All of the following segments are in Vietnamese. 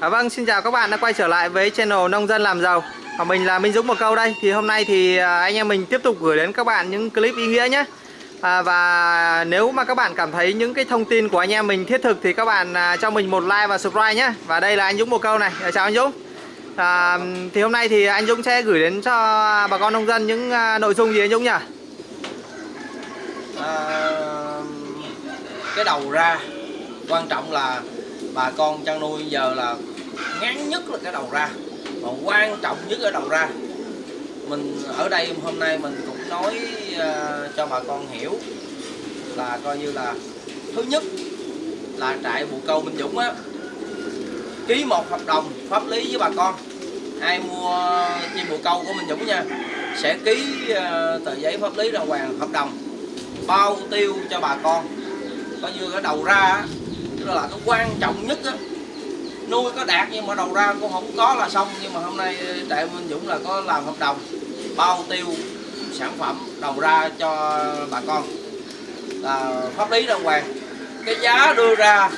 À, vâng, xin chào các bạn đã quay trở lại với channel Nông dân làm giàu. Và mình là Minh Dũng một câu đây. Thì hôm nay thì à, anh em mình tiếp tục gửi đến các bạn những clip ý nghĩa nhé. À, Và nếu mà các bạn cảm thấy những cái thông tin của anh em mình thiết thực Thì các bạn à, cho mình một like và subscribe nhé. Và đây là anh Dũng một câu này. À, Chào anh Dũng. À, Thì hôm nay thì anh Dũng sẽ gửi đến cho bà con nông dân những à, nội dung gì anh Dũng nhỉ? à, cái đầu ra quan trọng là bà con chăn nuôi giờ là ngắn nhất là cái đầu ra và quan trọng nhất ở đầu ra. Mình ở đây hôm nay mình cũng nói uh, cho bà con hiểu là coi như là thứ nhất là trại bù câu Minh Dũng á ký một hợp đồng pháp lý với bà con. Ai mua chim bồ câu của Minh Dũng nha sẽ ký uh, tờ giấy pháp lý đàng hoàng hợp đồng bao tiêu cho bà con. Coi như cái đầu ra là cái quan trọng nhất á nuôi có đạt nhưng mà đầu ra cũng không có là xong. Nhưng mà hôm nay ờ, trại Minh Dũng là có làm hợp đồng bao tiêu sản phẩm đầu ra cho bà con. Là pháp lý đàng hoàng. Cái giá đưa ra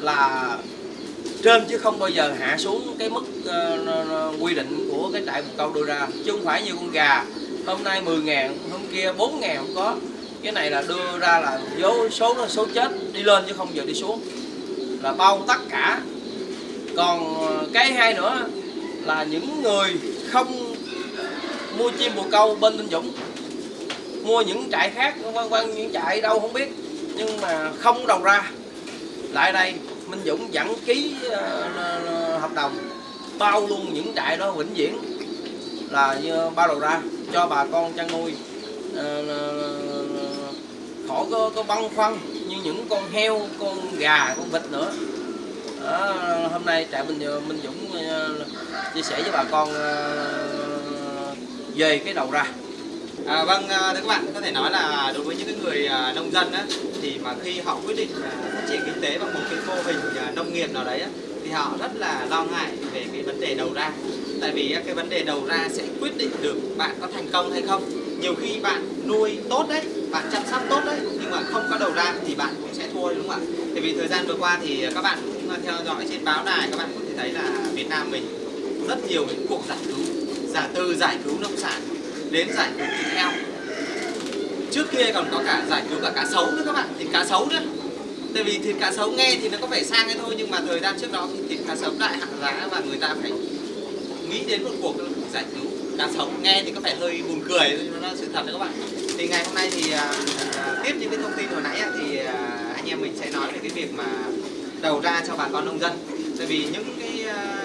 là trên chứ không bao giờ hạ xuống cái mức uh, quy định của cái trại một câu đưa ra. Chứ không phải như con gà hôm nay 10 ngàn hôm kia 4 ngàn không có cái này là đưa ra là dấu số nó số chết đi lên chứ không giờ đi xuống. Là bao tất cả. Còn ờ, cái hai nữa là những người không mua chim bồ câu bên Minh Dũng. Mua những trại khác quan quan những trại đâu không biết. Nhưng mà không đầu ra. Lại đây Minh Dũng vẫn ký uh, hợp đồng bao luôn những trại đó vĩnh viễn. Là như bao đầu ra cho bà con chăn nuôi. Uh, khỏi có, có băn khoăn như những con heo con gà con vịt nữa đó, hôm nay trại Bình Minh Dũng ờ, chia sẻ với bà con ờ, về cái đầu ra À, vâng, ờ, thưa các bạn, có thể nói là đối với những cái người nông dân á, thì mà khi họ quyết định phát triển kinh tế bằng một cái mô hình nông nghiệp nào đấy á, thì họ rất là lo ngại về cái vấn đề đầu ra. Tại vì cái vấn đề đầu ra sẽ quyết định được bạn có thành công hay không. Nhiều khi bạn nuôi tốt đấy, bạn chăm sóc tốt đấy, nhưng mà không có đầu ra thì bạn cũng sẽ thua đúng không ạ? Tại vì thời gian vừa qua thì các bạn cũng theo dõi trên báo đài, các bạn có thể thấy là Việt Nam mình rất nhiều những cuộc giải cứu, giả từ giải cứu nông sản đến giải cứu thịt heo. Trước kia còn có cả giải cứu cả cá sấu nữa các bạn thịt cá sấu nữa. Tại vì thịt cá sấu nghe thì nó có vẻ sang ấy thôi nhưng mà thời gian trước đó thì thịt cá sấu đại hạ giá và người ta phải nghĩ đến một cuộc giải cứu cá sấu nghe thì có vẻ hơi buồn cười nhưng nó là sự thật đấy các bạn. Thì ngày hôm nay thì à, tiếp những cái thông tin hồi nãy thì à, anh em mình sẽ nói về cái việc mà đầu ra cho bà con nông dân. Tại vì những cái à,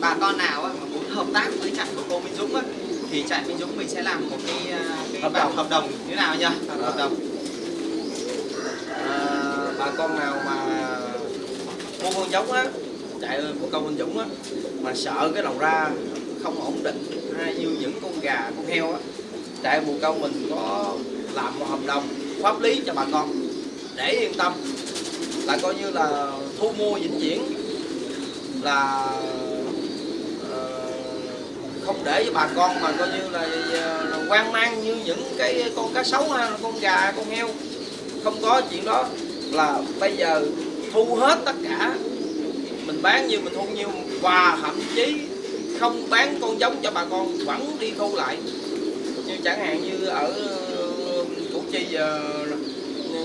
bà con nào mà muốn hợp tác với trại của cô Minh Dũng á, thì trại Minh Dũng mình sẽ làm một cái, cái hợp đồng. hợp đồng như nào nhỉ? Hợp đồng. À, bà con nào mà mua con giống á chạy của công Minh Dũng á mà sợ cái đầu ra không ổn định hay như những con gà con heo á. Trại mùa câu mình có làm một hợp đồng pháp lý cho bà con để yên tâm. Là coi như là thu mua vĩnh viễn là ờ, không để cho bà con mà coi như là, ờ, là quan mang như những cái con cá sấu ha, con gà con heo. Không có chuyện đó. Là bây giờ thu hết tất cả. Mình bán như mình thu nhiêu và thậm chí không bán con giống cho bà con, vẫn đi thu lại. Như chẳng hạn như ở uh, Củ Chi giờ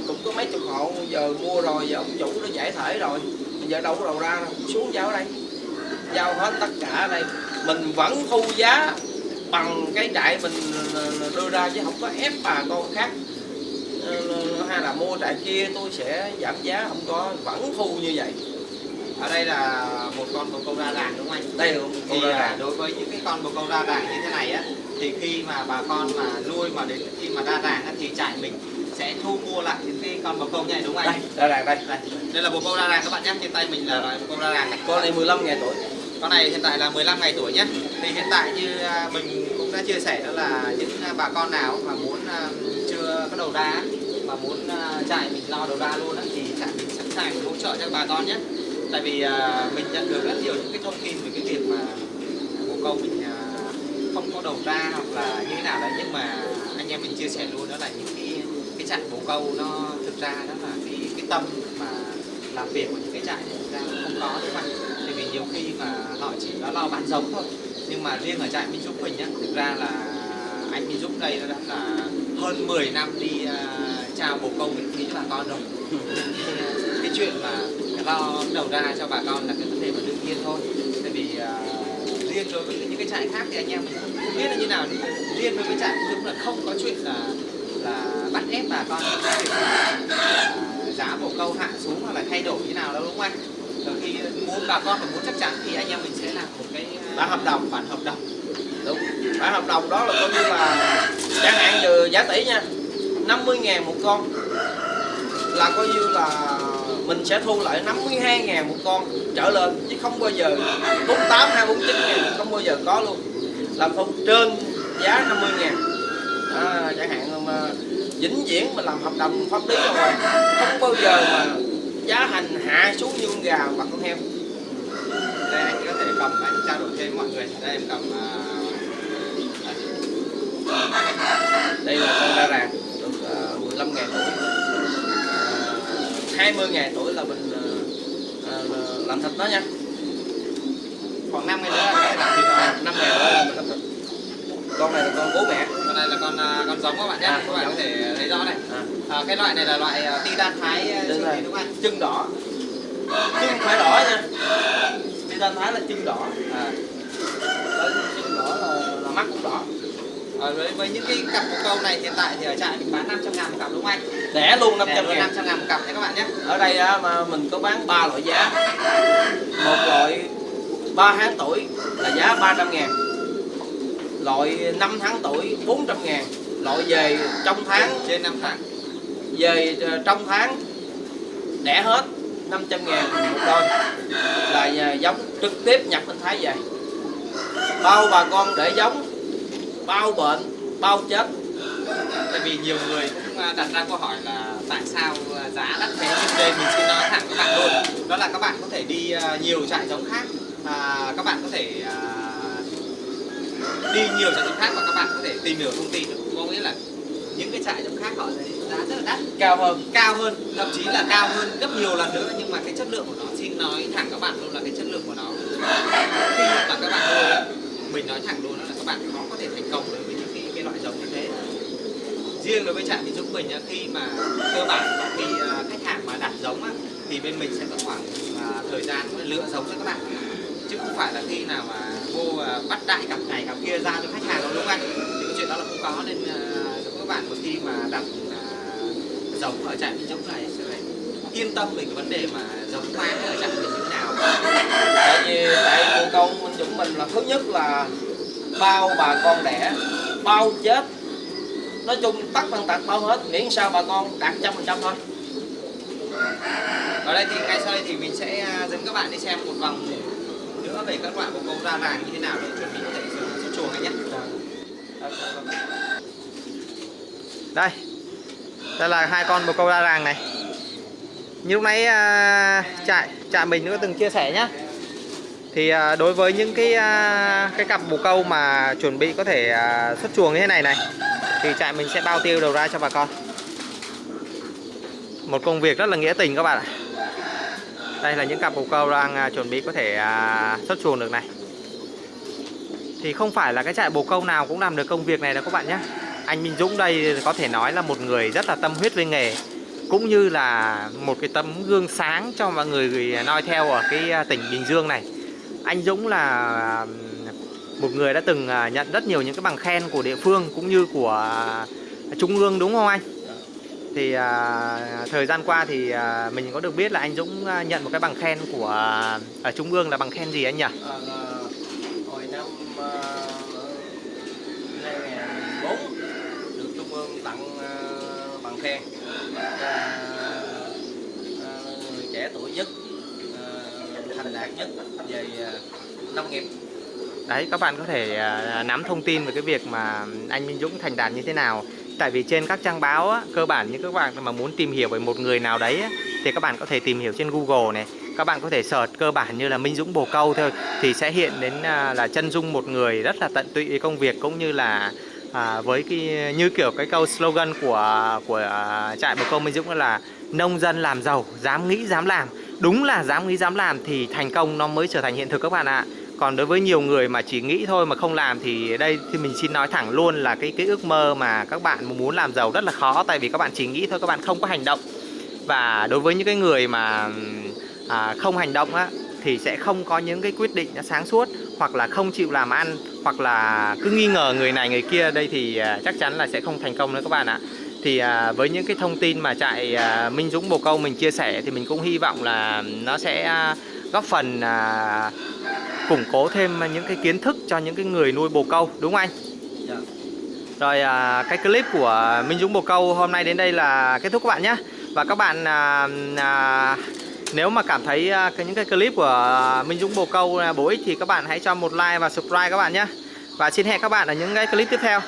cũng có mấy chục hộ giờ mua rồi, giờ ông chủ nó giải thể rồi. Giờ đâu có đầu ra xuống giao ở đây. Giao hết tất cả ở đây. Mình vẫn thu giá bằng cái trại mình ờ, đưa ra chứ không có ép bà con khác. Ờ, Hay là mua trại kia tôi sẽ giảm giá, không có, vẫn thu như vậy ở đây là một con bồ câu ra đàn đúng không anh? Đây là một thì là đối với những cái con bồ câu ra đàn như thế này á thì khi mà bà con mà nuôi mà đến khi mà ra đàn á, thì trại mình sẽ thu mua lại những cái con bồ câu này đúng không anh? Đây, ra đàn đây. đây. Đây là bồ câu ra đàn các bạn nhé, trên tay mình là loại bồ câu ra đàn này. Con này 15 ngày tuổi. Con này hiện tại là 15 ngày tuổi nhé. Thì hiện tại như mình cũng đã chia sẻ đó là những bà con nào mà muốn chưa có đầu ra mà muốn trại mình lo đầu ra luôn á thì trại mình sẵn sàng hỗ trợ cho bà con nhé tại vì à, mình nhận được rất nhiều những cái thông tin về cái việc mà bồ câu mình à, không có đầu ra hoặc là như thế nào đấy nhưng mà anh em mình chia sẻ luôn đó là những cái cái trại bồ câu nó thực ra đó là cái cái tâm mà làm việc của những cái trại này thực ra không có đúng không anh thì đó là bán giống thôi nhưng mà riêng ở trại Minh Dũng mình nhá thực ra là anh Minh Dũng đây nó đã là hơn 10 năm đi uh, trao bồ câu miễn phí cho bà con rồi. À, cái chuyện mà lo đầu ra cho bà con là cái vấn đề mà đương nhiên thôi. Tại vì uh, riêng đối với những cái trại khác thì anh em không biết là như nào. Nhưng riêng đối với trại Dũng là không có chuyện là là bắt ép bà con cái việc là, là giá bồ câu hạ xuống hoặc là thay đổi như nào đâu đúng không anh? Rồi khi muốn bà con mà muốn chắc chắn thì anh em mình sẽ làm một cái uh, Bản hợp đồng. bản hợp đồng. Đúng. Bản hợp đồng đó là coi như là chẳng hạn như giá tỷ nha. 50 ngàn một con. Là coi như là mình sẽ thu lại 52 ngàn một con trở lên chứ không bao giờ 48 hay 49 ngàn không bao giờ có luôn. Là thu trên giá 50 ngàn. À, chẳng hạn mà vĩnh viễn mình làm hợp đồng pháp lý rồi không bao giờ mà giá hành hạ xuống như con gà hoặc con heo. Đây anh có thể cầm anh trao đổi thêm với mọi người. Đây em cầm uh... đây. Là con ra ràng. 20 ngàn tuổi là mình uh, uh, làm thịt nó nha. Khoảng 5 ngày nữa là làm thịt rồi 5 ngàn nữa là mình làm thịt. Con này là con bố mẹ. Con này là con à, con giống các bạn nhé. À, các bạn có thể thấy rõ này. À, à, cái loại này là loại à, titan thái à, Đúng rồi. đúng không chân đỏ. Chân phải đỏ nha. Đi ta thái là chân đỏ. À, chân đỏ là, là mắt cũng đỏ với, với những cái cặp bồ câu này hiện tại thì ở trại mình bán 500 ngàn một cặp đúng không anh? Đẻ luôn Rẻ 500 luôn ngàn. 500 ngàn một cặp nha các bạn nhé. Ở đây á, mà mình có bán ba loại giá. Một loại 3 tháng tuổi là giá 300 ngàn. Loại 5 tháng tuổi 400 ngàn. Loại về trong tháng. Trên 5 tháng. Về ờ, trong tháng đẻ hết 500 ngàn một đôi là nhà giống trực tiếp nhập bên Thái về. Bao bà con để giống bao bệnh bao chết tại vì nhiều người cũng à, đặt ra câu hỏi là tại sao à, giá đắt thế? Nhưng đây mình xin nói thẳng các bạn luôn. Đó là các bạn có thể đi à, nhiều trại giống khác. À, các bạn có thể à, đi nhiều trại giống khác và các bạn có thể tìm hiểu thông tin. Được có nghĩa là những cái trại giống khác họ lấy giá rất là đắt. Cao hơn. Cao hơn thậm chí là cao hơn gấp nhiều lần nữa. Nhưng mà cái chất lượng của nó xin nói thẳng các bạn luôn là cái chất lượng của nó khi mà các bạn nuôi á, mình nói thẳng luôn đó là các bạn khó có thể thành công đối với những cái, cái loại giống như thế riêng đối với trại thì Dũng mình khi mà cơ bản khi à, khách hàng mà đặt giống thì bên mình sẽ có khoảng à, thời gian lựa giống cho các bạn. Chứ không phải là khi nào mà vô à, bắt đại cặp này cặp kia ra cho khách hàng đâu, đúng không anh thì cái chuyện đó là không có, nên các bạn một khi mà đặt giống ở trại Minh Dũng này sẽ phải yên tâm về cái vấn đề mà giống má ở trại mình như thế nào. Tại vì tại cô câu minh dũng mình là thứ nhất là bao bà con đẻ, bao chết nói chung tất tần tật bao hết miễn sao bà con đạt trăm phần trăm thôi. Ở đây thì ngay sau đây thì mình sẽ à, dẫn các bạn đi xem một vòng nữa về các loại bồ câu ra vàng như thế nào để chuẩn bị có thể xuất chuồng anh nhé. Đây đây là hai con bồ câu ra vàng này. Như lúc nãy à, trại trại mình cũng từng chia sẻ nhá. Thì à, đối với những cái cái cặp bồ câu mà chuẩn bị có thể xuất chuồng như thế này này thì trại mình sẽ bao tiêu đầu ra cho bà con. Một công việc rất là nghĩa tình các bạn ạ. Đây là những cặp bồ câu đang à, chuẩn bị có thể à, xuất chuồng được này. Thì không phải là cái trại bồ câu nào cũng làm được công việc này đâu các bạn nhé. Anh Minh Dũng đây có thể nói là một người rất là tâm huyết với nghề, cũng như là một cái tấm gương sáng cho mọi người à, noi theo ở cái tỉnh Bình Dương này. Anh Dũng là một người đã từng à, nhận rất nhiều những cái bằng khen của địa phương cũng như của à, trung ương đúng không anh? Thì à, thời gian qua thì à, mình có được biết là anh Dũng à, nhận một cái bằng khen của ở trung ương là bằng khen gì anh nhỉ? À, hồi năm ờ, uh, 2004 được trung ương tặng ờ, bằng khen. Người trẻ tuổi nhất thành đạt nhất về nông nghiệp. Đấy các bạn có thể à, nắm thông tin về cái việc mà anh Minh Dũng thành đạt như thế nào. Tại vì trên các trang báo á, cơ bản như các bạn mà muốn tìm hiểu về một người nào đấy á, thì các bạn có thể tìm hiểu trên Google này. Các bạn có thể search cơ bản như là Minh Dũng Bồ Câu thôi thì sẽ hiện đến à, là chân dung một người rất là tận tụy với công việc cũng như là à, với cái như kiểu cái câu slogan của của à, trại Bồ Câu Minh Dũng là nông dân làm giàu dám nghĩ dám làm đúng là dám nghĩ dám làm thì thành công nó mới trở thành hiện thực các bạn ạ còn đối với nhiều người mà chỉ nghĩ thôi mà không làm thì đây thì mình xin nói thẳng luôn là cái cái ước mơ mà các bạn muốn làm giàu rất là khó tại vì các bạn chỉ nghĩ thôi các bạn không có hành động. Và đối với những cái người mà à, không hành động á thì sẽ không có những cái quyết định nó sáng suốt hoặc là không chịu làm ăn hoặc là cứ nghi ngờ người này người kia. Đây thì à, chắc chắn là sẽ không thành công nữa các bạn ạ. Thì à, với những cái thông tin mà trại à, Minh Dũng Bồ Câu mình chia sẻ thì mình cũng hy vọng là nó sẽ à, góp phần à, củng cố thêm những cái kiến thức cho những cái người nuôi bồ câu đúng không anh? Dạ. Rồi à, cái clip của Minh Dũng Bồ Câu hôm nay đến đây là kết thúc các bạn nhé Và các bạn à, à, nếu mà cảm thấy à, cái những cái clip của Minh Dũng Bồ Câu là bổ ích thì các bạn hãy cho một like và subscribe các bạn nhé Và xin hẹn các bạn ở những cái clip tiếp theo